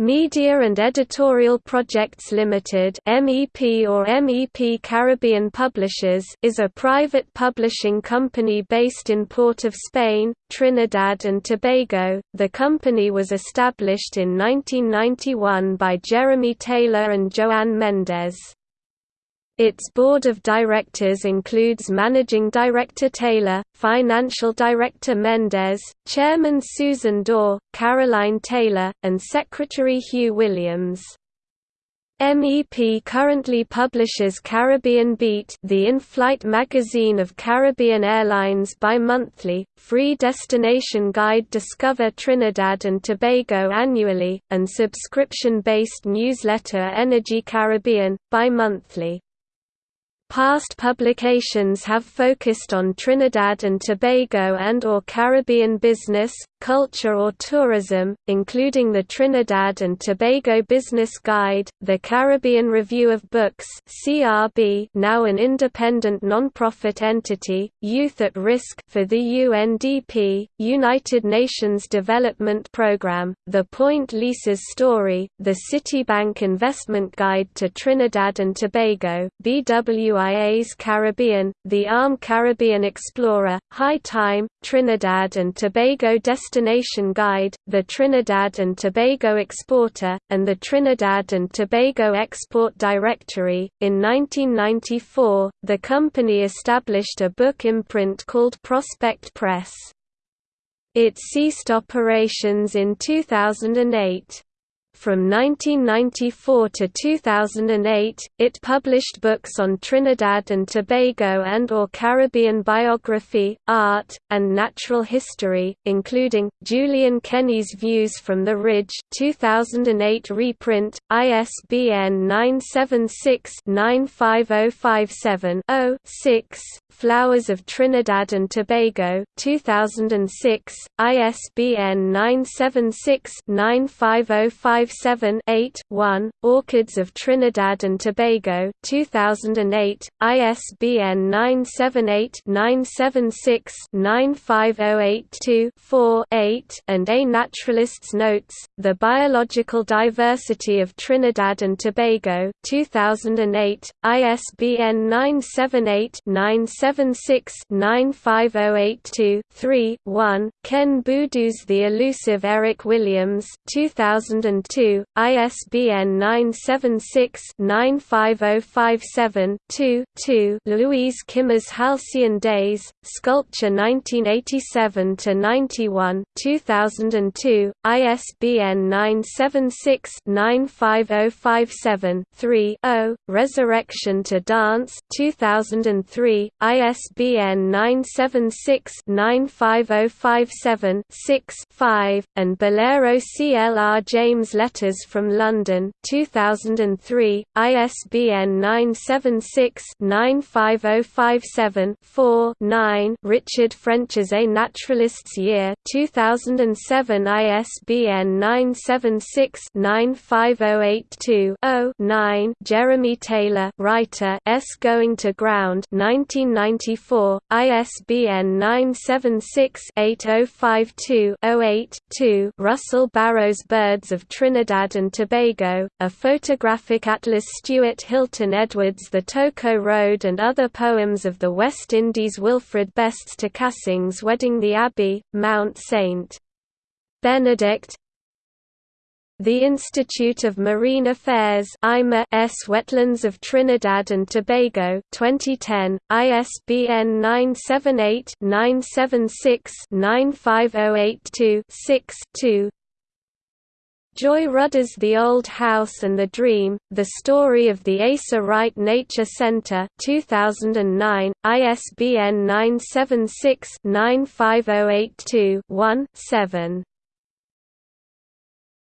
Media and Editorial Projects Limited (MEP or MEP Caribbean Publishers) is a private publishing company based in Port of Spain, Trinidad and Tobago. The company was established in 1991 by Jeremy Taylor and Joanne Mendez. Its board of directors includes Managing Director Taylor, Financial Director Mendez, Chairman Susan Dorr, Caroline Taylor, and Secretary Hugh Williams. MEP currently publishes Caribbean Beat the in-flight magazine of Caribbean Airlines bi-monthly, free destination guide Discover Trinidad and Tobago annually, and subscription-based newsletter Energy Caribbean, bi-monthly. Past publications have focused on Trinidad and Tobago and or Caribbean business, culture or tourism, including the Trinidad and Tobago Business Guide, the Caribbean Review of Books (CRB), now an independent non-profit entity, Youth at Risk for the UNDP, United Nations Development Programme, The Point Lisas Story, the Citibank Investment Guide to Trinidad and Tobago, BWIA's Caribbean, the ARM Caribbean Explorer, High Time, Trinidad and Tobago Destination Destination Guide, the Trinidad and Tobago Exporter, and the Trinidad and Tobago Export Directory. In 1994, the company established a book imprint called Prospect Press. It ceased operations in 2008. From 1994 to 2008, it published books on Trinidad and Tobago and or Caribbean biography, art, and natural history, including, Julian Kenny's Views from the Ridge 2008 reprint, ISBN 976-95057-0-6, Flowers of Trinidad and Tobago 2006, ISBN 976 95057 557-8-1, Orchids of Trinidad and Tobago 2008, ISBN 978-976-95082-4-8 and A Naturalist's Notes, The Biological Diversity of Trinidad and Tobago 2008, ISBN 978-976-95082-3-1, Ken Boodhoo's The Elusive Eric Williams 2002 2, ISBN 976-95057-2, Luise Kimme's Halcyon Days, Sculpture 1987-91 2002, ISBN 976-95057-3, Resurrection to Dance 2003, ISBN 976-95057-6 and Bolero CLR James Letters from London 2003, ISBN 976-95057-4-9 Richard ffrench's A Naturalist's Year 2007 ISBN 976-95082-0-9 Jeremy Taylor writer S Going to Ground 1994, ISBN 976-8052-08-2 Russell Barrows Birds of Trinidad Trinidad and Tobago, a photographic atlas Stuart Hilton Edwards The Toco Road and other poems of the West Indies Wilfred Best's to Cassing's Wedding the Abbey, Mount St. Benedict the Institute of Marine Affairs S Wetlands of Trinidad and Tobago 2010, ISBN 978-976-95082-6-2 Joy Rudder's The Old House and the Dream, The Story of the Asa Wright Nature Center 2009, ISBN 976-95082-1, 7.